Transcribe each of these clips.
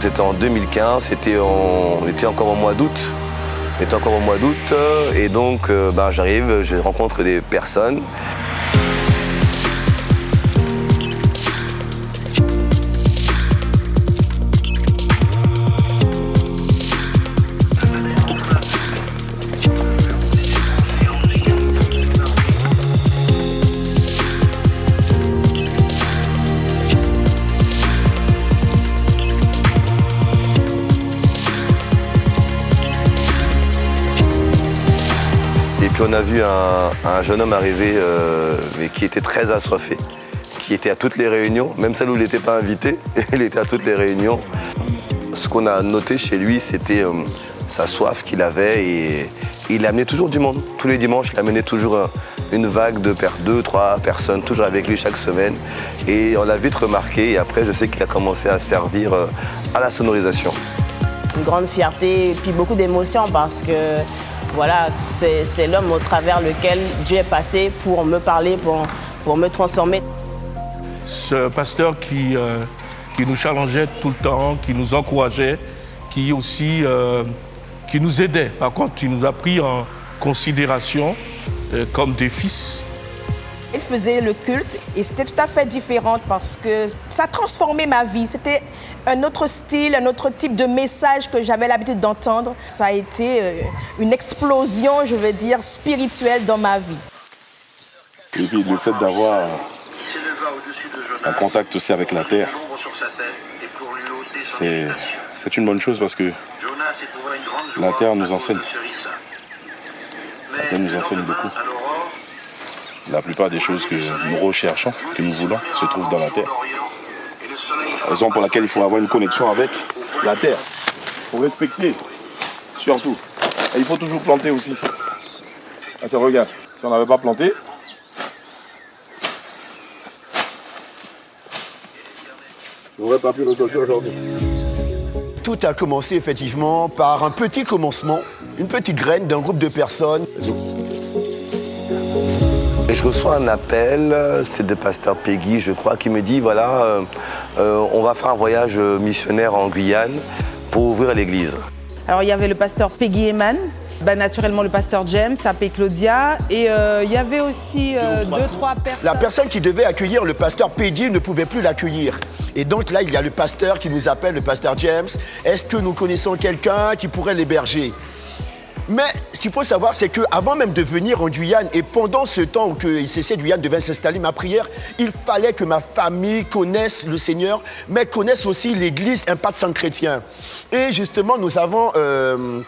c'était en 2015, c'était on était encore au mois d'août. On était encore au mois d'août et donc euh, ben, j'arrive, je rencontre des personnes. On a vu un, un jeune homme arriver euh, qui était très assoiffé, qui était à toutes les réunions, même celle où il n'était pas invité, il était à toutes les réunions. Ce qu'on a noté chez lui, c'était euh, sa soif qu'il avait et il amenait toujours du monde. Tous les dimanches, il amenait toujours euh, une vague de deux, trois personnes, toujours avec lui chaque semaine. Et on l'a vite remarqué et après, je sais qu'il a commencé à servir à la sonorisation. Une grande fierté et puis beaucoup d'émotions parce que voilà, c'est l'homme au travers lequel Dieu est passé pour me parler, pour, me transformer. ce pasteur qui, euh, qui nous challengeait tout le temps, qui nous encourageait, qui aussi euh, nous aidait. Par contre, il nous a pris en considération euh, comme des fils. Il faisait le culte et c'était tout à fait différent parce que ça transformait ma vie. C'était un autre style, un autre type de message que j'avais l'habitude d'entendre. Ça a été euh, une explosion, je veux dire, spirituelle dans ma vie. Le fait d'avoir un contact aussi avec la terre, c'est une bonne chose parce que la terre nous enseigne. La terre nous enseigne beaucoup. La plupart des choses que nous recherchons, que nous voulons, se trouvent dans la terre. Raison pour laquelle il faut avoir une connexion avec la terre. Il faut respecter, surtout. Et il faut toujours planter aussi. Ah, ça, regarde, si on n'avait pas planté, on n'aurait pas pu récolter aujourd'hui. Tout a commencé effectivement par un petit commencement, une petite graine d'un groupe de personnes. Et je reçois un appel, euh, c'était de pasteur Peggy, je crois, qui me dit voilà, euh, euh, on va faire un voyage missionnaire en Guyane pour ouvrir l'église. Alors il y avait le pasteur Peggy Eman, bah, naturellement le pasteur James, Apé Claudia, et euh, il y avait aussi euh, deux, trois personnes. La personne qui devait accueillir le pasteur Pédier ne pouvait plus l'accueillir. Et donc là, il y a le pasteur qui nous appelle, le pasteur James. Est-ce que nous connaissons quelqu'un qui pourrait l'héberger? Mais ce qu'il faut savoir, c'est qu'avant même de venir en Guyane, et pendant ce temps que ICC Guyane devait s'installer, ma prière, il fallait que ma famille connaisse le Seigneur, mais connaisse aussi l'Église Impact Saint Chrétien. Et justement, nous avons euh,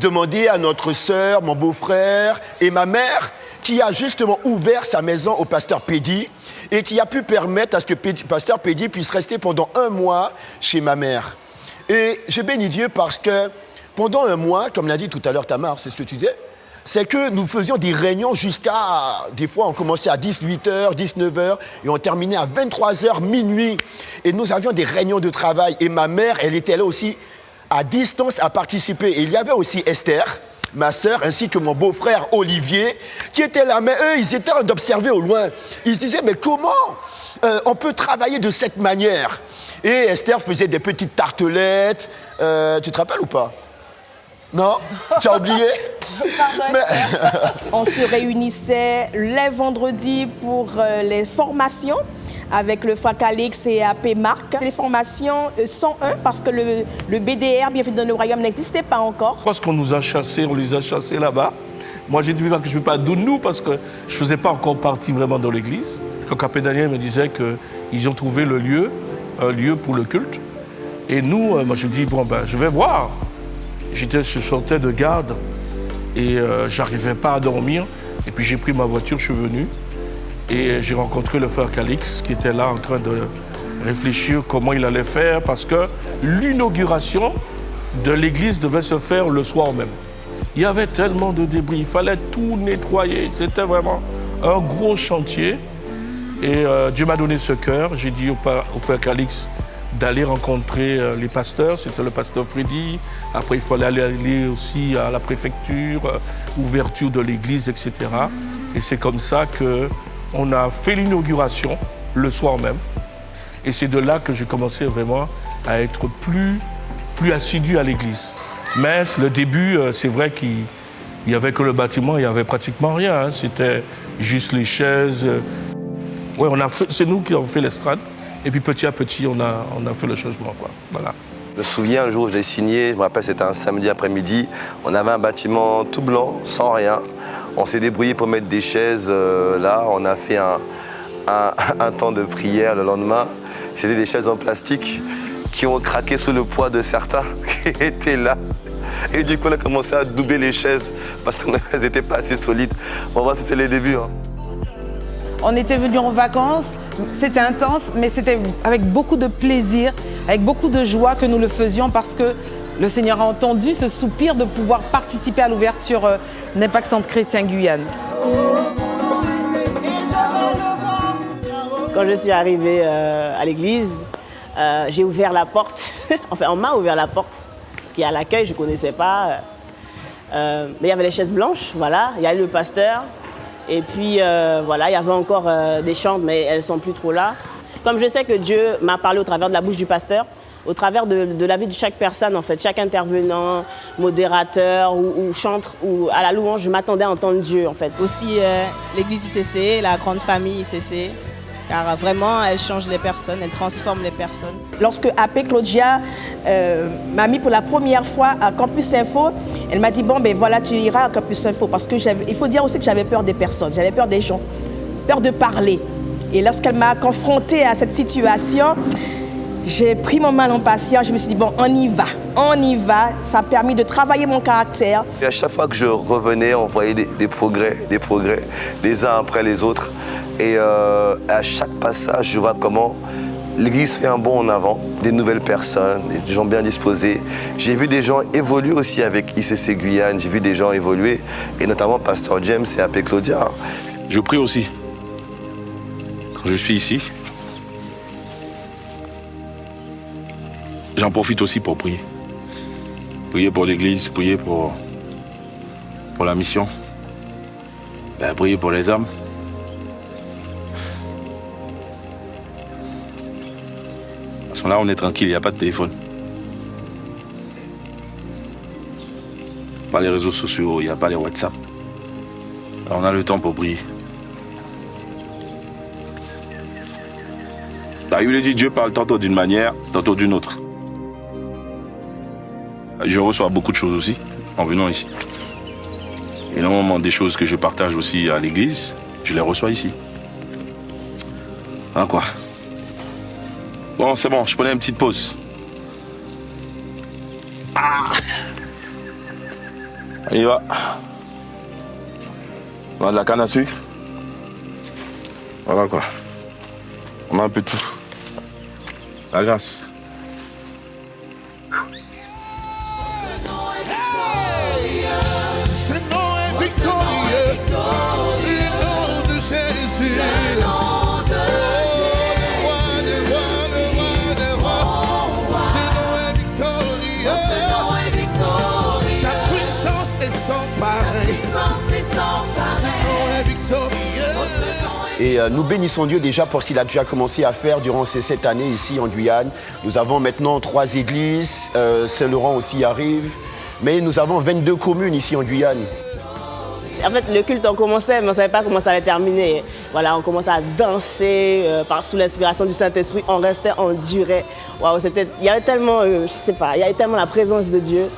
demandé à notre sœur, mon beau-frère et ma mère, qui a justement ouvert sa maison au pasteur Pédi, et qui a pu permettre à ce que pasteur Pédi puisse rester pendant un mois chez ma mère. Et je bénis Dieu parce que pendant un mois, comme l'a dit tout à l'heure Tamar, c'est ce que tu disais, c'est que nous faisions des réunions jusqu'à, des fois on commençait à 18h, 19h et on terminait à 23h, minuit. Et nous avions des réunions de travail et ma mère, elle était là aussi à distance à participer. Et il y avait aussi Esther, ma sœur, ainsi que mon beau-frère Olivier, qui étaient là. Mais eux, ils étaient en train d'observer au loin. Ils se disaient, mais comment euh, on peut travailler de cette manière? Et Esther faisait des petites tartelettes. Euh, tu te rappelles ou pas? Non Tu as oublié Mais- On se réunissait les vendredis pour euh, les formations avec le frère Calix et AP Marc. Les formations euh, 101 parce que le, le BDR, Bienvenue dans le Royaume, n'existait pas encore. Parce qu'on nous a chassés, on les a chassés là-bas. Moi, j'ai dit que je ne vais pas de nous parce que je ne faisais pas encore partie vraiment dans l'église. Quand Capé Daniel me disait qu'ils ont trouvé le lieu, un lieu pour le culte. Et nous, euh, moi, je me dis, bon, ben, je vais voir. J'étais, je sortais de garde et euh, j'arrivais pas à dormir. Et puis j'ai pris ma voiture, je suis venu et j'ai rencontré le frère Calix qui était là en train de réfléchir comment il allait faire parce que l'inauguration de l'église devait se faire le soir même. Il y avait tellement de débris, il fallait tout nettoyer. C'était vraiment un gros chantier. Et euh, Dieu m'a donné ce cœur. J'ai dit au frère Calix d'aller rencontrer euh, les pasteurs. C'était le pasteur Freddy. Après, il fallait aller, aussi à la préfecture, euh, ouverture de l'église, etc. Et c'est comme ça que on a fait l'inauguration le soir même. Et c'est de là que j'ai commencé vraiment à être plus plus assidus à l'église. Mais le début, euh, c'est vrai qu'il n'y avait que le bâtiment, il n'y avait pratiquement rien. Hein. C'était juste les chaises. Ouais, c'est nous qui avons fait l'estrade. Et puis petit à petit, on a, on a fait le changement. Quoi. Voilà. Je me souviens un jour où j'ai signé, je me rappelle c'était un samedi après-midi, on avait un bâtiment tout blanc, sans rien. On s'est débrouillé pour mettre des chaises euh, là, on a fait un, un, temps de prière le lendemain. C'était des chaises en plastique qui ont craqué sous le poids de certains qui étaient là. Et du coup, on a commencé à doubler les chaises parce qu'elles n'étaient pas assez solides. Bon, c'était les débuts. Hein. On était venus en vacances, c'était intense, mais c'était avec beaucoup de plaisir, avec beaucoup de joie que nous le faisions parce que le Seigneur a entendu ce soupir de pouvoir participer à l'ouverture euh, d'Impact Centre Chrétien Guyane. Quand je suis arrivée euh, à l'église, euh, j'ai ouvert la porte. enfin, on m'a ouvert la porte. Parce qu'il y a l'accueil, je ne connaissais pas. Euh, mais il y avait les chaises blanches, voilà. Il y avait le pasteur. Et puis, voilà, il y avait encore des chambres, mais elles ne sont plus trop là. Comme je sais que Dieu m'a parlé au travers de la bouche du pasteur, au travers de, la vie de chaque personne, en fait, chaque intervenant, modérateur ou, chantre ou à la louange, je m'attendais à entendre Dieu, en fait. Aussi, l'église ICC, la grande famille ICC, car vraiment, elle change les personnes, elle transforme les personnes. Lorsque AP Claudia euh, m'a mis pour la première fois à Campus Info, elle m'a dit, bon, ben voilà, tu iras à Campus Info, parce que il faut dire aussi que j'avais peur des personnes, j'avais peur des gens, peur de parler. Et lorsqu'elle m'a confrontée à cette situation, j'ai pris mon mal en patience, je me suis dit, bon, on y va, on y va. Ça a permis de travailler mon caractère. Et à chaque fois que je revenais, on voyait des, progrès, des progrès, les uns après les autres. Et euh, à chaque passage, je vois comment l'Église fait un bond en avant, des nouvelles personnes, des gens bien disposés. J'ai vu des gens évoluer aussi avec ICC Guyane, j'ai vu des gens évoluer, et notamment Pasteur James et AP Claudia. Je prie aussi. Quand je suis ici, j'en profite aussi pour prier. Prier pour l'Église, prier pour, pour la mission, ben, prier pour les âmes. Parce que là, on est tranquille, il n'y a pas de téléphone. Pas les réseaux sociaux, il n'y a pas les WhatsApp. On a le temps pour prier. La Bible dit Dieu parle tantôt d'une manière, tantôt d'une autre. Je reçois beaucoup de choses aussi en venant ici. Et normalement, des choses que je partage aussi à l'église, je les reçois ici. Ah quoi Bon, c'est bon, je prenais une petite pause. Ah On va. On a de la canne à sucre. Voilà quoi. On a un peu de tout. La grâce. Et euh, nous bénissons Dieu déjà pour ce qu'il a déjà commencé à faire durant ces sept années ici en Guyane. Nous avons maintenant trois églises, euh, Saint-Laurent aussi arrive, mais nous avons 22 communes ici en Guyane. En fait, le culte, on commençait, mais on ne savait pas comment ça allait terminer. Voilà, on commençait à danser euh, par, sous l'inspiration du Saint-Esprit, on restait, on durait. Waouh, il y avait tellement, je sais pas, il y avait tellement la présence de Dieu.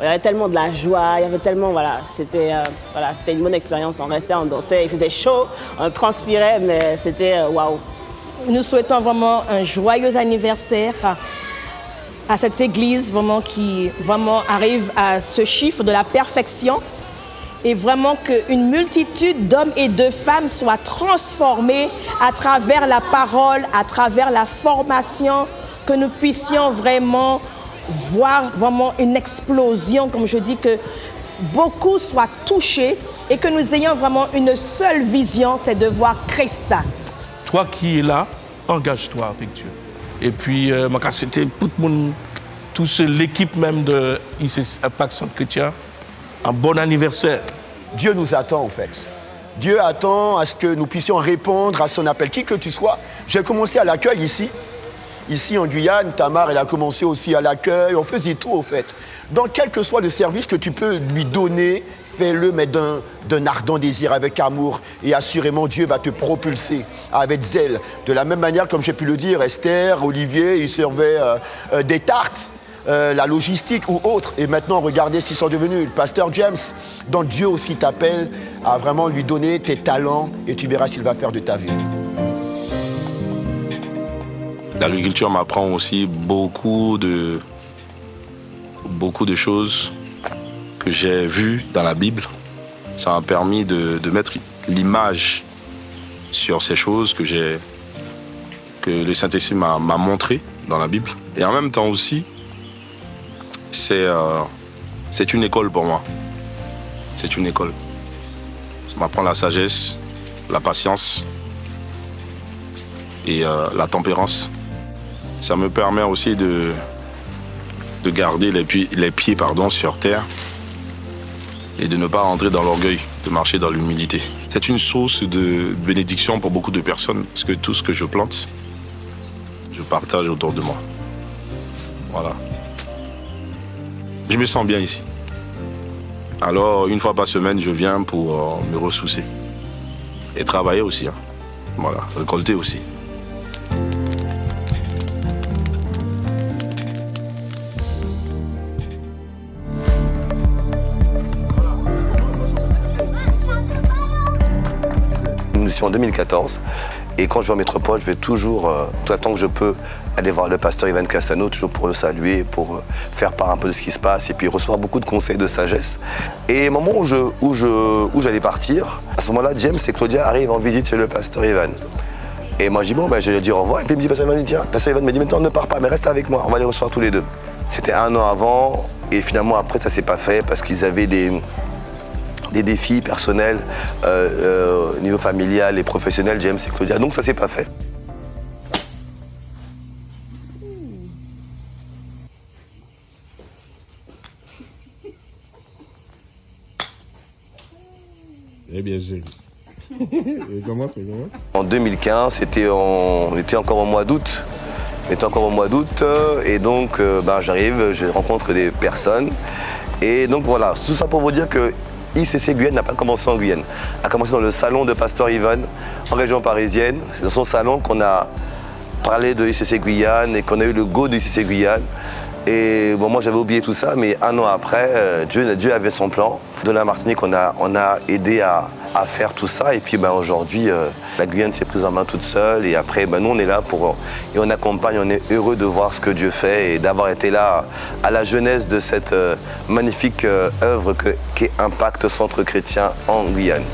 Il y avait tellement de la joie, il y avait tellement, voilà, c'était euh, voilà, une bonne expérience. On restait, on dansait, il faisait chaud, on transpirait, mais c'était euh, waouh. Nous souhaitons vraiment un joyeux anniversaire à, cette église vraiment qui vraiment arrive à ce chiffre de la perfection et vraiment qu'une multitude d'hommes et de femmes soient transformés à travers la parole, à travers la formation, que nous puissions vraiment voir vraiment une explosion, comme je dis, que beaucoup soient touchés et que nous ayons vraiment une seule vision, c'est de voir Christ. Toi qui es là, engage-toi avec Dieu. Et puis, euh, c'était tout le monde, toute l'équipe même de Impact Saint Chrétien, un bon anniversaire. Dieu nous attend en fait. Dieu attend à ce que nous puissions répondre à son appel, qui que tu sois. J'ai commencé à l'accueil ici. Ici en Guyane, Tamar, elle a commencé aussi à l'accueil, on faisait tout au fait. Donc quel que soit le service que tu peux lui donner, fais-le, mais d'un ardent désir, avec amour. Et assurément, Dieu va te propulser avec zèle. De la même manière, comme j'ai pu le dire, Esther, Olivier, ils servaient euh, euh, des tartes. Euh, la logistique ou autre. Et maintenant, regardez ce qu'ils sont devenus. Le pasteur James, dont Dieu aussi t'appelle à vraiment lui donner tes talents et tu verras s'il va faire de ta vie. L'agriculture m'apprend aussi beaucoup de, beaucoup de choses que j'ai vues dans la Bible. Ça m'a permis de, de mettre l'image sur ces choses que, que le Saint-Esprit m'a, montré dans la Bible. Et en même temps aussi, c'est euh, c'est une école pour moi. C'est une école. Ça m'apprend la sagesse, la patience et euh, la tempérance. Ça me permet aussi de, de garder les pieds, pardon, sur terre et de ne pas rentrer dans l'orgueil, de marcher dans l'humilité. C'est une source de bénédiction pour beaucoup de personnes parce que tout ce que je plante, je partage autour de moi. Voilà. Je me sens bien ici. Alors, une fois par semaine, je viens pour euh, me ressourcer. Et travailler aussi. Hein. Voilà, récolter aussi. En 2014 et quand je vais en métropole, je vais toujours, euh, tout le temps que je peux, aller voir le pasteur Ivan Castano, toujours pour le saluer, pour euh, faire part un peu de ce qui se passe et puis recevoir beaucoup de conseils de sagesse. Et au moment où j'allais où je, où partir, à ce moment-là, James et Claudia arrivent en visite chez le pasteur Ivan. Et moi, je dis, bon, ben, je lui dire au revoir. Et puis il me dit, pasteur Ivan, tiens, pasteur Ivan me dit, maintenant ne pars pas, mais reste avec moi, on va les recevoir tous les deux. C'était un an avant, et finalement, après, ça s'est pas fait parce qu'ils avaient des, des défis personnels euh, euh, au niveau familial et professionnel, James et Claudia. Donc ça s'est pas fait. Eh bien, j'ai Et comment ça commence En 2015, c'était en- on était encore au mois d'août. On était encore au mois d'août euh, et donc euh, ben, j'arrive, je rencontre des personnes. Et donc voilà, tout ça pour vous dire que ICC Guyane n'a pas commencé en Guyane. A commencé dans le salon de Pasteur Ivan en région parisienne. C'est dans son salon qu'on a parlé de ICC Guyane et qu'on a eu le go de ICC Guyane. Et bon, moi j'avais oublié tout ça, mais un an après, euh, Dieu, avait son plan. De la Martinique, on a aidé à, à faire tout ça. Et puis ben, aujourd'hui, euh, la Guyane s'est prise en main toute seule. Et après, ben, nous on est là pour. Et on accompagne, on est heureux de voir ce que Dieu fait et d'avoir été là à la jeunesse de cette euh, magnifique euh, œuvre que- qu'est Impact Centre Chrétien en Guyane.